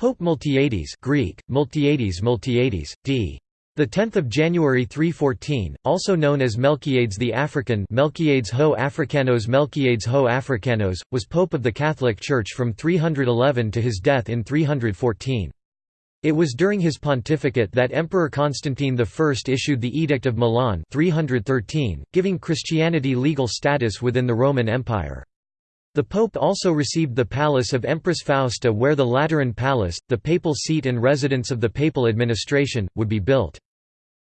Pope Miltiades Greek, Miltiades Miltiades, d. The 10th of January 314, also known as Melquiades the African Melquiades ho Africanos Melquiades ho Africanos, was pope of the Catholic Church from 311 to his death in 314. It was during his pontificate that Emperor Constantine I issued the Edict of Milan 313, giving Christianity legal status within the Roman Empire. The pope also received the palace of Empress Fausta where the Lateran Palace, the papal seat and residence of the papal administration, would be built.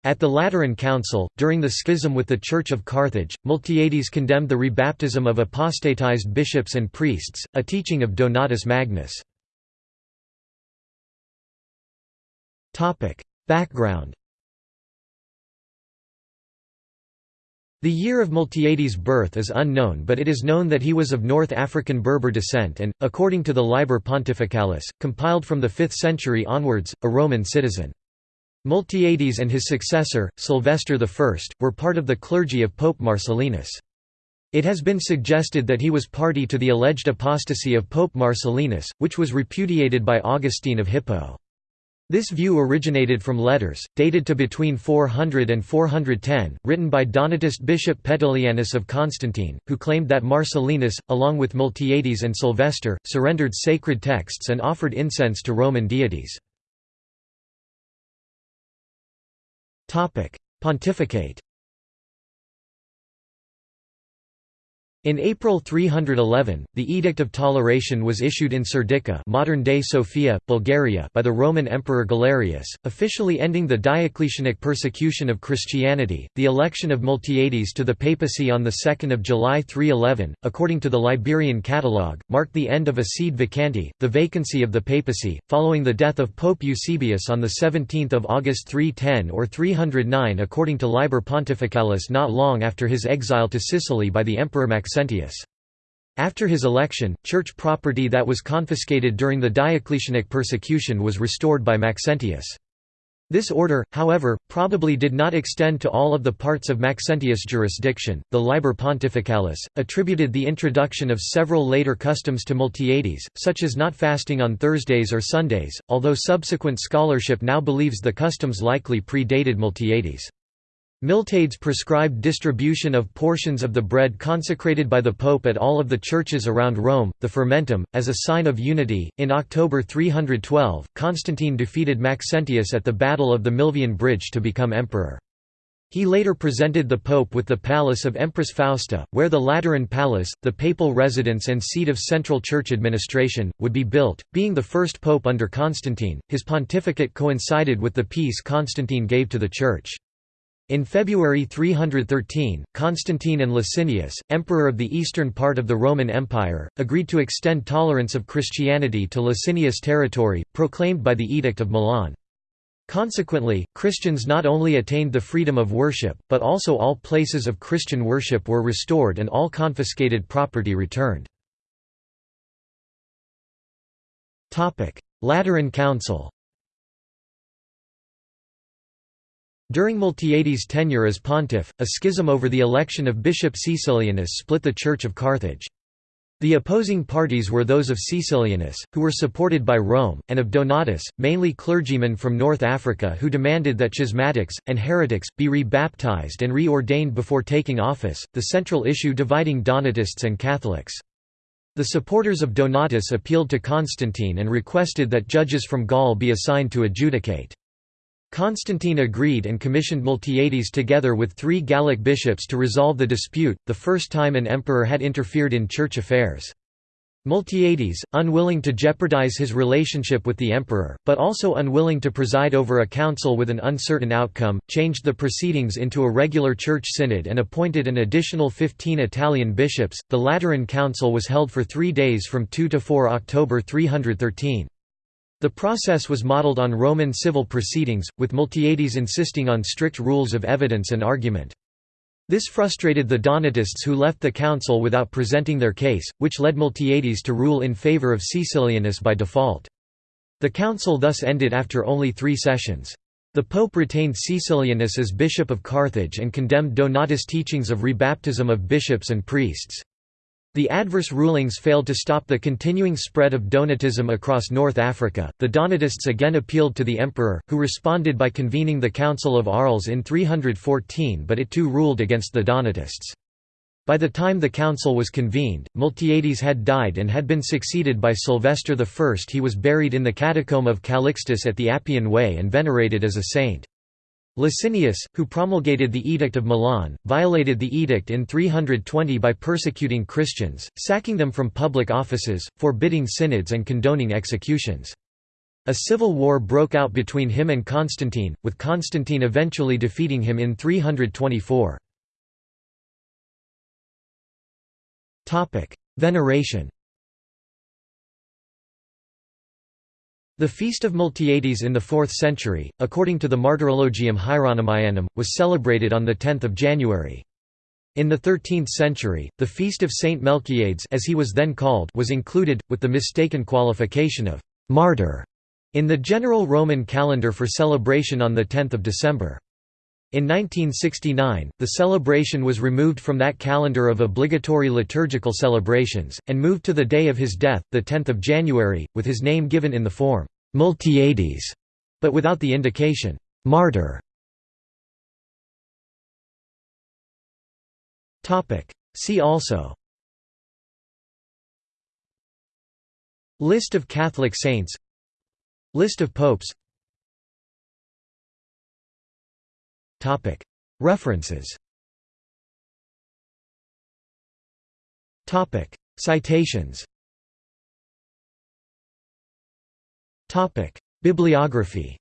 At the Lateran Council, during the schism with the Church of Carthage, Miltiades condemned the rebaptism of apostatized bishops and priests, a teaching of Donatus Magnus. Background The year of Miltiades' birth is unknown but it is known that he was of North African Berber descent and, according to the Liber Pontificalis, compiled from the 5th century onwards, a Roman citizen. Miltiades and his successor, Sylvester I, were part of the clergy of Pope Marcellinus. It has been suggested that he was party to the alleged apostasy of Pope Marcellinus, which was repudiated by Augustine of Hippo. This view originated from letters, dated to between 400 and 410, written by Donatist Bishop Petilianus of Constantine, who claimed that Marcellinus, along with Miltiades and Sylvester, surrendered sacred texts and offered incense to Roman deities. Pontificate In April 311, the Edict of Toleration was issued in Serdica modern-day Sofia, Bulgaria by the Roman Emperor Galerius, officially ending the Diocletianic persecution of Christianity. The election of Miltiades to the papacy on 2 July 311, according to the Liberian Catalogue, marked the end of a sede vacante, the vacancy of the papacy, following the death of Pope Eusebius on 17 August 310 or 309 according to Liber Pontificalis not long after his exile to Sicily by the Emperor Maxentius. Maxentius. After his election, church property that was confiscated during the Diocletianic persecution was restored by Maxentius. This order, however, probably did not extend to all of the parts of Maxentius' jurisdiction. The Liber Pontificalis attributed the introduction of several later customs to Miltiades, such as not fasting on Thursdays or Sundays, although subsequent scholarship now believes the customs likely predated Miltiades. Miltiades prescribed distribution of portions of the bread consecrated by the Pope at all of the churches around Rome, the Fermentum, as a sign of unity. In October 312, Constantine defeated Maxentius at the Battle of the Milvian Bridge to become emperor. He later presented the Pope with the palace of Empress Fausta, where the Lateran Palace, the papal residence and seat of central church administration, would be built. Being the first pope under Constantine, his pontificate coincided with the peace Constantine gave to the Church. In February 313, Constantine and Licinius, emperor of the eastern part of the Roman Empire, agreed to extend tolerance of Christianity to Licinius territory, proclaimed by the Edict of Milan. Consequently, Christians not only attained the freedom of worship, but also all places of Christian worship were restored and all confiscated property returned. Lateran Council During Miltiades' tenure as pontiff, a schism over the election of Bishop Caecilianus split the Church of Carthage. The opposing parties were those of Caecilianus, who were supported by Rome, and of Donatus, mainly clergymen from North Africa who demanded that schismatics, and heretics, be re-baptized and re-ordained before taking office, the central issue dividing Donatists and Catholics. The supporters of Donatus appealed to Constantine and requested that judges from Gaul be assigned to adjudicate. Constantine agreed and commissioned Miltiades together with three Gallic bishops to resolve the dispute, the first time an emperor had interfered in church affairs. Miltiades, unwilling to jeopardize his relationship with the emperor, but also unwilling to preside over a council with an uncertain outcome, changed the proceedings into a regular church synod and appointed an additional 15 Italian bishops. The Lateran Council was held for three days from 2 to 4 October 313. The process was modeled on Roman civil proceedings, with Miltiades insisting on strict rules of evidence and argument. This frustrated the Donatists who left the council without presenting their case, which led Miltiades to rule in favour of Caecilianus by default. The council thus ended after only three sessions. The pope retained Caecilianus as bishop of Carthage and condemned Donatus' teachings of rebaptism of bishops and priests. The adverse rulings failed to stop the continuing spread of Donatism across North Africa. The Donatists again appealed to the emperor, who responded by convening the Council of Arles in 314, but it too ruled against the Donatists. By the time the council was convened, Miltiades had died and had been succeeded by Sylvester I. He was buried in the catacomb of Calixtus at the Appian Way and venerated as a saint. Licinius, who promulgated the Edict of Milan, violated the edict in 320 by persecuting Christians, sacking them from public offices, forbidding synods and condoning executions. A civil war broke out between him and Constantine, with Constantine eventually defeating him in 324. Veneration The feast of Miltiades in the 4th century, according to the Martyrologium Hieronymianum, was celebrated on 10 January. In the 13th century, the feast of Saint Melchiades as he was then called was included, with the mistaken qualification of «martyr» in the general Roman calendar for celebration on 10 December. In 1969, the celebration was removed from that calendar of obligatory liturgical celebrations, and moved to the day of his death, 10 January, with his name given in the form, Miltiades, but without the indication, martyr. See also. List of Catholic saints. List of popes References. Citations. Bibliography